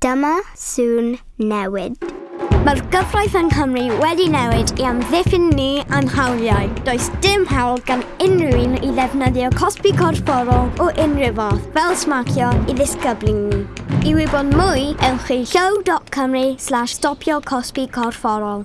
Dyma sŵn newid. Mae'r gyfraith yng Nghymru wedi newid i amddiffyn ni a'n hawliau. Does dim hawl gan unrhyw un i ddefnyddio cosbi corfforol o unrhyw fath fel smacio i ddisgyblu ni. I wybod mwy, ewch i show.cymru slash stopio cosbi corfforol.